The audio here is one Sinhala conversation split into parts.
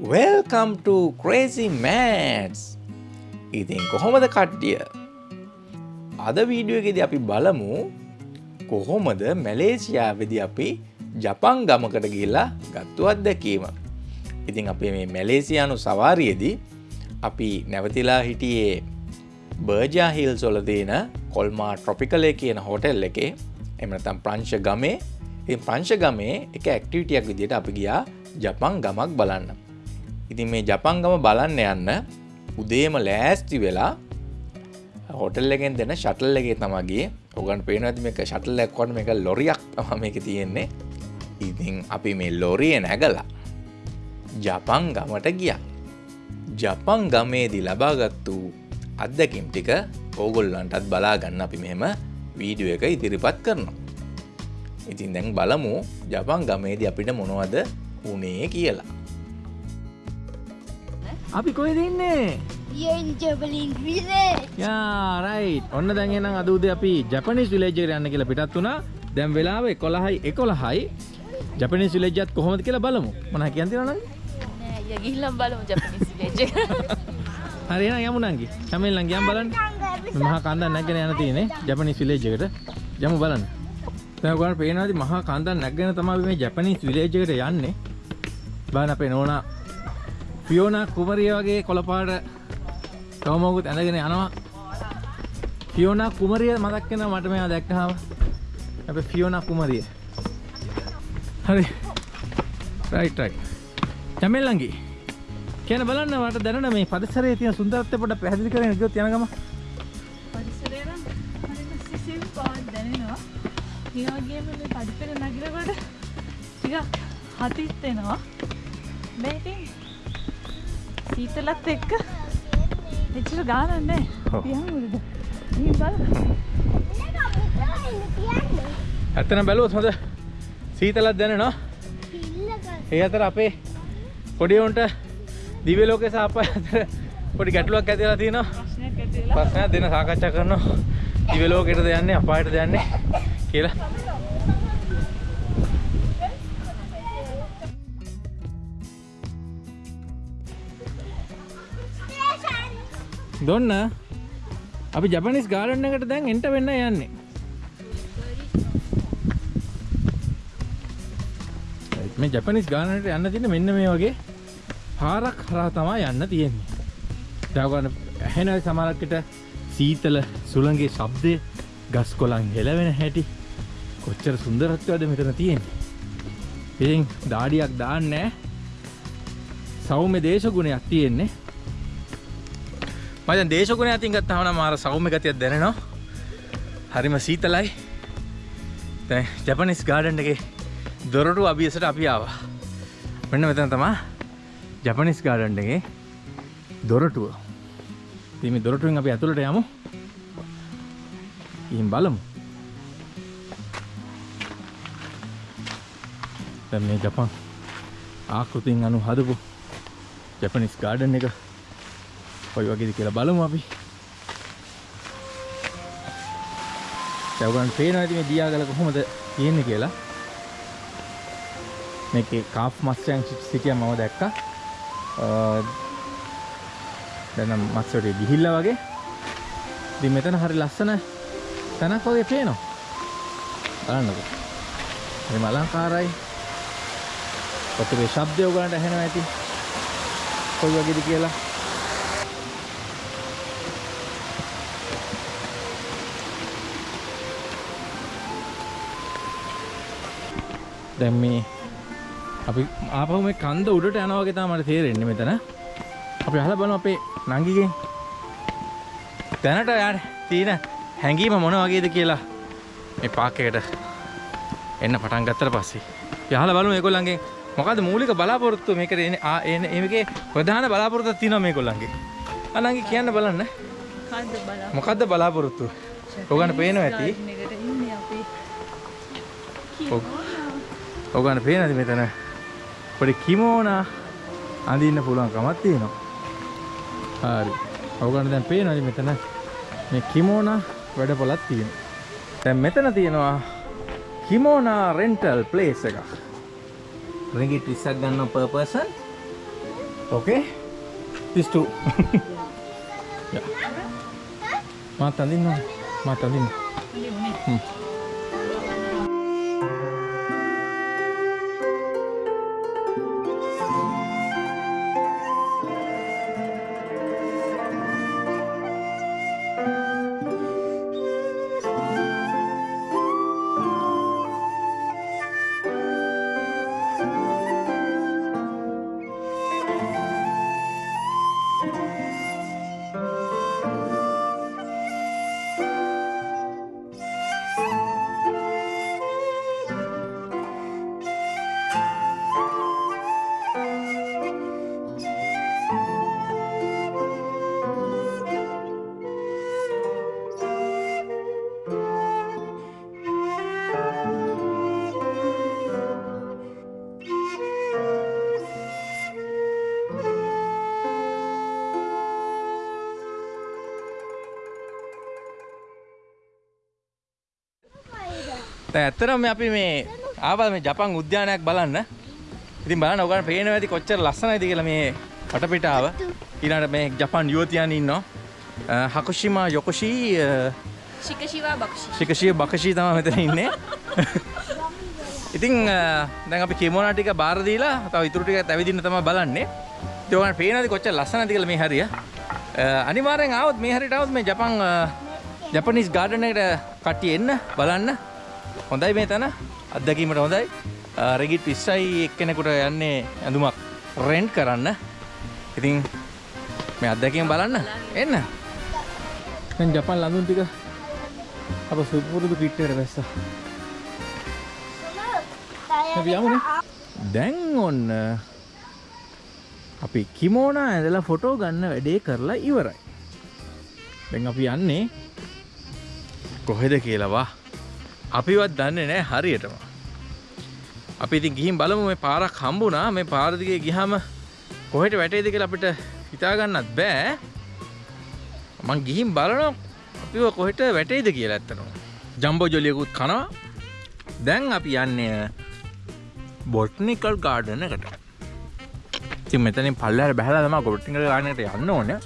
Welcome to Crazy Mats ඉතින් කොහොමද කට්ටිය? අද වීඩියෝගෙද අපි බලමු කොහොමද මැලේසියාවෙදි අපි ජපන් ගමකට ගිල්ලා ගත්තු අත්දැකීම. ඉතින් අපේ මේ මැලේසියානු සවාරියේදී අපි නැවතිලා හිටියේ බර්ජා හිල් සොල තියෙන කොල්මා ට්‍රොපිකලේ කියන හොටෙල් එකේ. එමනතම් ප්‍රංශ ගමේ ප්‍රංශ ගමේ එක ඇක්ටිවිටියක් විදියට අපි ගියා ජපන් ගමක් බලන්න. ඉතින් මේ ජපන් ගම බලන්න යන්න උදේම ලෑස්ති වෙලා හොටල් එකෙන් දෙන ශටල් එකේ තමගේ ඔගන් පේන ඇති මේක ශටල් එක්කොට මේක ලොරියක් තම මේක තියෙන්නේ. ඉතින් අපි මේ ලොරිය නැගලා ජපන් ගමට ගිය. ජපන් ගමේදී ලබාගත්තු අත්දැකිම් ටික ඕගොල්ලන්ටත් බලාගන්න අපි මෙහෙම වීඩියෝ එක ඉදිරිපත් කරනවා. ඉතින් දැන් බලමු ජපන් ගමේදී අපිට මොනවද උනේ කියලා. අපි දෙන්නේ ජබලින් විසේ යාරයි ඔන්න දැන්නම් අදූද අපි ජපනිස් විලේජර යන්න කියලා පිටත් වුණා. දැම් වෙලාව කොළහයි එකොළහයි. ජපනිස් විලේජත් කොහොමද කියලා බලමු. මන කියන්තිරන යගිල්ලම් බලමු ජපනිස් ලේජ හරින යමුණන්ගේ සමල් ලංගයම් බලන්න. මහා කන්ද නැගෙන යන තියනේ ජපනිස් විලේජකට යමු බලන්න. තැගට පේනවාති මහා කන්දන් නැගෙන තම මේ ජපනිස් විලේජකට යන්නේ. බාන අපේ නෝනා පියෝන කුමරිය වගේ කොළපාට තවමෝකුත් ඇඳගෙන යනවා. ෆියෝන කුමරිය මදක්කෙන මට මෙයා දැක්කහාව අප ෆියෝන කුමරිය. හරි. රයිටයි චමෙල්ලංගේ කියන බලන්න වට දැන මේ පරිසරේ තියෙන සුන්දරත්වය පොඩ පැහැදිලි කරගෙන ගියොත් යනගම පරිසරය නම් හරිම සිසිල් බවක් දැනෙනවා. ඒ වගේම මේ පඩිපෙළ නගිනකොට ටිකක් හතිත් එනවා. මේ ඉතින් සීතලත් එක්ක එච්චර ගානක් නැහැ. පියමුද? ඉතින් බලන්න. ඇත්තනම් බැලුවොත් හොඳ සීතලක් දැනෙනවා ඒ අතර අපේ පොඩිවුන්ට දිව්‍ය ලෝකේ සාපය අතර පොඩි ගැටලුවක් ඇතිලා තියෙනවා ප්‍රශ්නයක් ඇති වෙලා ප්‍රශ්නයක් දෙන සාකච්ඡා කරනවා දිව්‍ය ලෝකෙටද යන්නේ අපායටද යන්නේ කියලා දොන්න. අපි ජපනිස් ගාඩන් එකට දැන් එන්ට වෙන්න යන්නේ. මේ ජපනිස් ගානට යන්න තියෙන මෙන්න මේ වගේ පාරක් හරහා තමා යන්න තියෙන්නේ. දවගන්න ඇහෙන සමරක්කට සීතල සුළගේ ශබ්දය ගස් කොලන් හෙලවෙන හැටි. කොච්චර සුන්දරත්වද මෙතන තියෙන්නේ. ඉතින් දාඩියක් දාන්නෑ සෞම්‍ය දේශගුණයක් තියෙන්නේ. මචන් දේශගුණ අතින් ගත්තහන මාර සෞම්‍ය ගතියක් දැනෙනවා. හරිම සීතලයි. දැන් ජපනිස් ගාඩන්් එක දොරටු අභියසට අපි ආවා. මෙන්න මෙතන තමා ජපනිස් ගාඩන්් එකේ දොරටුව. තිම දොරටුවෙන් අපි ඇතුළට යමු. ඉහිම් බලමු. දැන් මේ ජපන් ආකෘතින් අනු හදපු ජපනිස් ගාඩන් එක ඔයි වගේද කියලා බලමු අපි. දැවගන් පේනවා ඇති මේ දියාගල කොහොමද තියෙන්නේ කියලා. මේකේ කාෆ් මත්ස්‍යයන් සිටිය මම දැක්කා. දැනම් මත්සට ගිහිල්ල වගේ. දි මෙතන හරි ලස්සන තැනක් වගේ පේනවා. බලන්නක. හරි මලංකාරයි පොතුරේ ශබ්දය ඔගලන්ට ඇහෙනවා ඇති කොයි වගේද කියලා. දැන් මේ අපි ආපහු මේ කන්ද උඩට යනවා වගේ තමයි මට තේරෙන්නේ මෙතන. අපි අහලා බලමු අපේ නංගිගෙන්. දැනට යාර තියෙන හැංගීම මොන වගේද කියලා මේ පාක් එකට එන්න පටන් ගත්තට පස්සේ. අපි අහලා බලමු මේගොල්ලන්ගෙන් මොකද්ද මූලික බලාපොරොත්තු මේකට එන්නේ ආ එන්නේ මේකේ ප්‍රධාන බලාපොරොත්තුවක් තියෙනවා මේගොල්ලන්ගේ. අනංගි කියන්න බලන්න. මොකද්ද බලාපොරොත්තුව? ඔයගොල්ලන්ට පේනවා ඇති. ඔව්. ඔයගොල්ලන්ට පේනද මෙතන පොඩි කිමෝනා අඳින්න පුළුවන් කමක් තියෙනවා. හරි. ඔයගොල්ලන්ට දැන් පේනවද මෙතන මේ කිමෝනා වැඩපොලක් තියෙනවා. දැන් මෙතන තියෙනවා කිමෝනා රෙන්ටල් ප්ලේස් එකක්. රිඟිට් 20ක් ගන්නවා per person. Okay? These two. yeah. මාත් අඳින්න. මාත් අඳින්න. දැන් ඇත්තටම අපි මේ ආවල් මේ ජපන් උද්‍යානයක් බලන්න. ඉතින් බලන්න ඔයගොල්ලන් පේනවා ඇති කොච්චර ලස්සනයිද කියලා මේ වටපිටාව. ඊළඟට මේ ජපන් යුවතියන් ඉන්නවා. හකුෂිමා යොකොෂි අ, ශිකශිවා බක්ෂි. ශිකෂිය බකෂී තමයි මෙතන ඉන්නේ. ඉතින් දැන් අපි කිමෝනා ටික බාර දීලා තව ඉතුරු ටික ඇවිදින්න තමයි බලන්නේ. ඉතින් ඔයගොල්ලන් පේනවාද කොච්චර ලස්සනද කියලා මේ හරිය. අනිවාර්යෙන් ආවොත් මේ හරියට ආවොත් මේ ජපන් ජපනිස් ගාඩන් එකට කට්ටිය එන්න බලන්න. හොඳයි මේ තැන අත්දැකීමට හොඳයි. රෙගිට් 20යි එක්කෙනෙකුට යන්නේ ඇඳුමක් රෙන්ට් කරන්න. ඉතින් මේ අත්දැකීම බලන්න එන්න. දැන් ජපන් ලඳුන් ටික අප සුපුරුදු පිට්ටේට බැස්සා. අපි යමුනේ. දැන් ඔන්න අපි කිමෝනා ඇඳලා ෆොටෝ ගන්න වැඩේ කරලා ඉවරයි. දැන් අපි යන්නේ කොහෙද කියලා වා. අපිවත් දන්නේ නැහැ හරියටම. අපි ඉතින් ගිහින් බලමු මේ පාරක් හම්බුණා. මේ පාර දිගේ ගියාම කොහෙට වැටේද කියලා අපිට හිතා ගන්නත් බෑ. මං ගිහින් බලනවා අපිව කොහෙට වැටේද කියලා ඇත්තටම. ජම්බෝ ජොලියකුත් කනවා. දැන් අපි යන්නේ බොට්නිකල් ගාඩන එකට. ඉතින් මෙතනින් පල්ලෙහාට බහැලා තමයි බොට්නිකල් ගාඩන් එකට යන්න ඕනේ.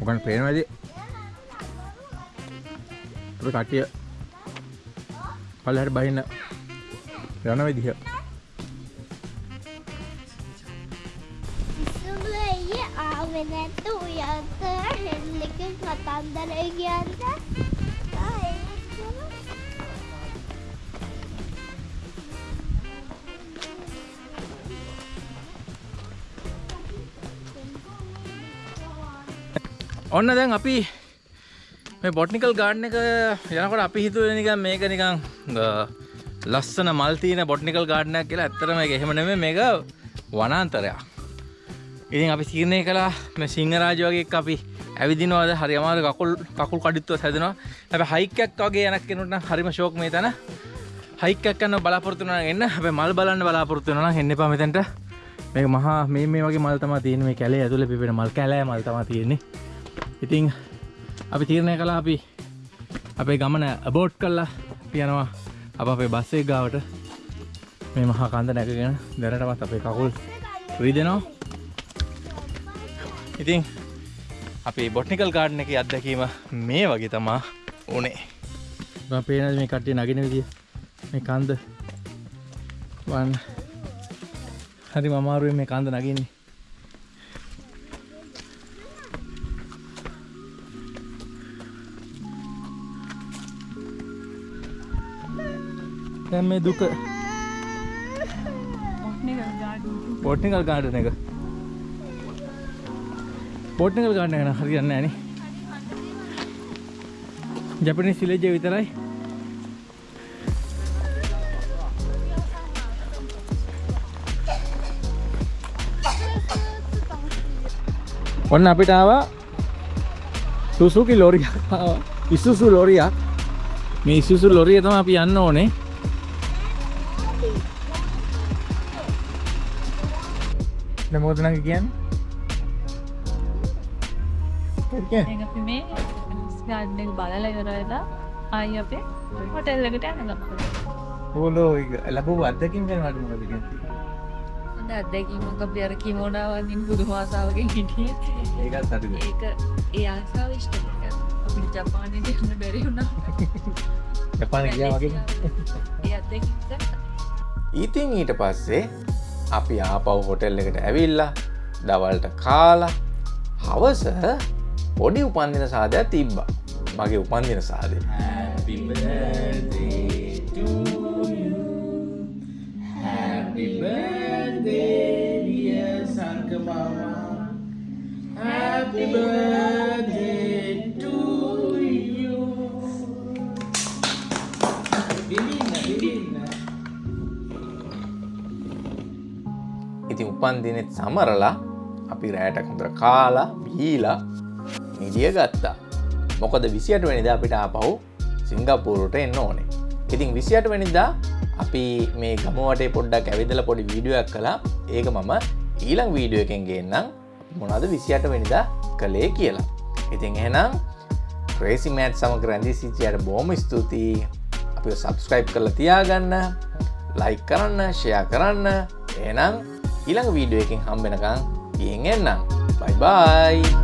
ඔකන් පේනවද? අපේ කට්ටිය පල්ලෙහාට බහින්න යන විදිහ. ඉස්සුළු ඇයි ආවේ නැත්ත උයන්ත හෙල්ලකින් කතන්දරය කියන්න ආ, ඒක තමයි. ඔන්න දැන් අපි මේ බොට්නිකල් ගාඩ්න එක යනකොට අපි හිතුව නිකන් මේක නිකන් අ, ලස්සන මල් තියෙන බොට්නිකල් ගාඩ්නයක් කියලා ඇත්තටම ඒක එහෙම නෙමෙයි මේක වනාන්තරයක්. ඉතින් අපි තීරණය කළා මේ සිංහරාජ වගේ එක්ක අපි ඇවිදිනවාද හරි අමාරු කකුල් කකුල් කඩਿੱත්වත් හැදෙනවා. හැබැයි හයික් එකක් වගේ යනක් කෙනෙකුට නම් හරිම ෂෝක් මේ තැන. හයික් එකක් කරන්න බලාපොරොත්තු වෙනවා නම් එන්න. හැබැයි මල් බලන්න බලාපොරොත්තු වෙනවා නම් එන්න එපා මෙතනට. මේක මහා මේ මේ වගේ මල් තමයි තියෙන්නේ මේ කැලේ ඇතුලේ පිපෙන මල් කැලෑ මල් තමයි තියෙන්නේ. ඉතින් අපි තීරණය කළා අපි අපේ ගමන අබෝට් කල්ලා පියනවා අප අපේ බස්සේ ගාවට. මේ මහා කන්ද නැකගෙන දැනටමත් අපේ කකුල් රීදෙනවා. ඉතින් අපි බොට්නිකල් ගාඩන එක අත්දැකීම මේ වගේ තමා ඕනේ පේන මේ කට්ටිය නගෙන විදිිය මේ කන්ද. වන්. හරි මමාරුවෙන් මේ කන්ද නගින්නේ. දැන් මේ දුක. Botanical garden. බොට්නිකල් ගාඩන එක. බොට්නිකල් ගාඩන එක හරියන්න ෑන. ජපනි සිලේජය විතරයි. ඔන්න අපිට ආවා සුසුකි ලොරියක් ආවා. ඉසුසු ලොරියක් මේ ඉසුසු ලොරිය තම අපි යන්න ඕනේ. නමෝදනක කියන්න? ඒක අපි මේ එක බලලා ඉවරලා ආයි අපේ හොටෙල් එකට යන ගමන. හෝලෝ ලබ අදකින් ගැන මට මොකද හොඳ අත්දැකීමක් අපි අර කිමෝනාවන්ින් පුදුම ආසාාවකින් හිටිය. ඒකත් හරිද? ඒක ඒ ආසාාව ඉෂ්ට අපි ජපානයට යන්න බැරි වුණා. ජපාන ගියා වගේ. ඒ අත්දැකීම් ඉතින් ඊට පස්සේ අපි ආපව් හොටෙල් එකට ඇවිල්ලා දවල්ට කාලා හවස පොඩි උපන්දින සාධයක් තිබ්බා. මගේ උපන්දින සාදය ඉතින් උපන්දිනෙත් සමරලා අපි රෑට හොඳර කාලා බීලා නිදිය ගත්තා. මොකද විසියට වැනිද අපිට ආපහු සිංගප්පූරුට එන්න ඕනේ. ඉතින් විසියට වැනිදා අපි මේ ගමවටේ පොඩ්ඩක් ඇවිදල පොඩි වීඩියෝයක් කලා ඒක මම ඊළං වීඩියෝ එකෙන් ගේන්නම්. මොනද විසියට වැනිදා කළේ කියලා. ඉතින් එහෙනම් ක්‍රේසි මෑට් සමක රැඳී සිචයට බෝම ස්තුතියි. අපි සබස්ක්‍රයිබ් කරලා තියාගන්න ලයි කරන්න ෂයා කරන්න. එනම් ඊළඟ වීඩියෝ එකින් හම්බෙනකං ගියෙන් එන්නම්. බයිබයි